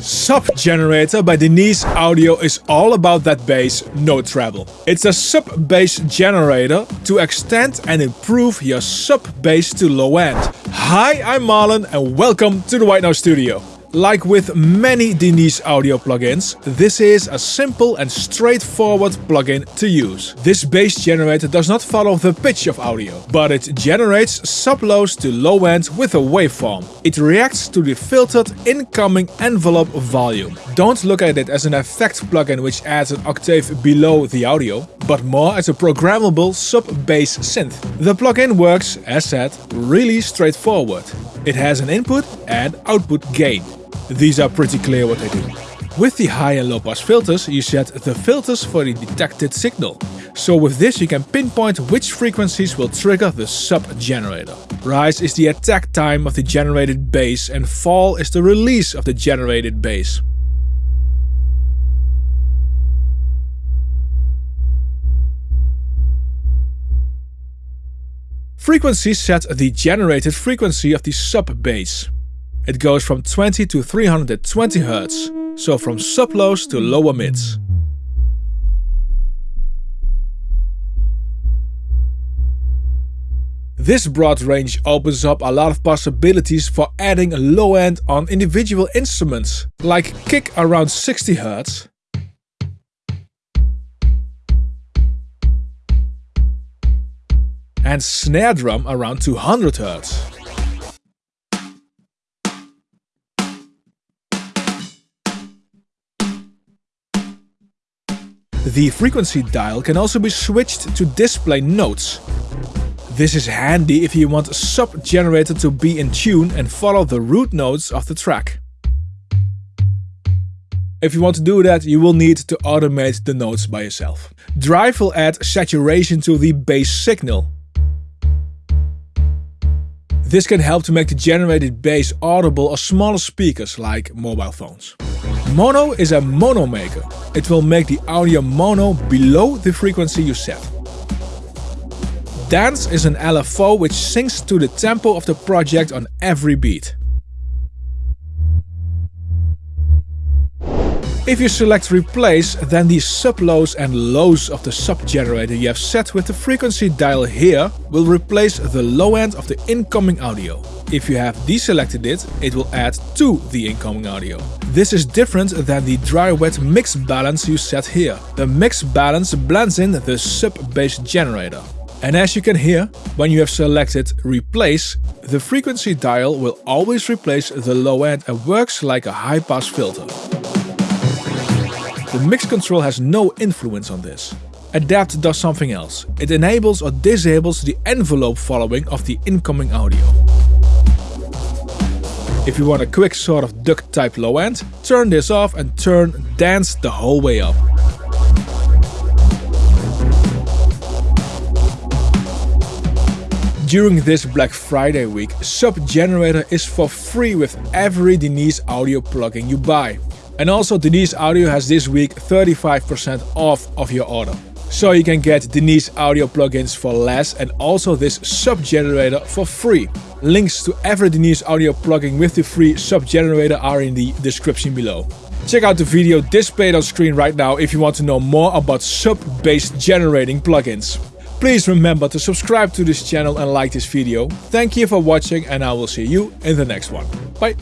Sub Generator by Denise Audio is all about that bass, no treble. It's a sub bass generator to extend and improve your sub bass to low end. Hi, I'm Marlon and welcome to the White Noise Studio. Like with many Denise audio plugins, this is a simple and straightforward plugin to use. This bass generator does not follow the pitch of audio, but it generates sub-lows to low end with a waveform. It reacts to the filtered incoming envelope volume. Don't look at it as an effect plugin which adds an octave below the audio, but more as a programmable sub-bass synth. The plugin works, as said, really straightforward. It has an input and output gain. These are pretty clear what they do. With the high and low pass filters, you set the filters for the detected signal. So with this you can pinpoint which frequencies will trigger the sub-generator. Rise is the attack time of the generated bass and fall is the release of the generated bass. Frequencies set the generated frequency of the sub-bass. It goes from 20 to 320 Hz, so from sub-lows to lower mids. This broad range opens up a lot of possibilities for adding a low end on individual instruments, like kick around 60 Hz, and snare drum around 200 The frequency dial can also be switched to display notes. This is handy if you want a sub-generator to be in tune and follow the root notes of the track. If you want to do that, you will need to automate the notes by yourself. Drive will add saturation to the bass signal. This can help to make the generated bass audible on smaller speakers like mobile phones. Mono is a mono maker. It will make the audio mono below the frequency you set. Dance is an LFO which syncs to the tempo of the project on every beat. If you select replace, then the sub-lows and lows of the sub-generator you have set with the frequency dial here will replace the low end of the incoming audio. If you have deselected it, it will add to the incoming audio. This is different than the dry-wet mix balance you set here. The mix balance blends in the sub-bass generator. And as you can hear, when you have selected replace, the frequency dial will always replace the low end and works like a high-pass filter. The mix control has no influence on this. Adapt does something else. It enables or disables the envelope following of the incoming audio. If you want a quick sort of duck type low end, turn this off and turn dance the whole way up. During this Black Friday week, Sub Generator is for free with every Denise audio plugin you buy. And also Denise Audio has this week 35% off of your order. So you can get Denise Audio plugins for less and also this sub generator for free. Links to every Denise Audio plugin with the free sub generator are in the description below. Check out the video displayed on screen right now if you want to know more about sub-bass generating plugins. Please remember to subscribe to this channel and like this video. Thank you for watching and I will see you in the next one. Bye!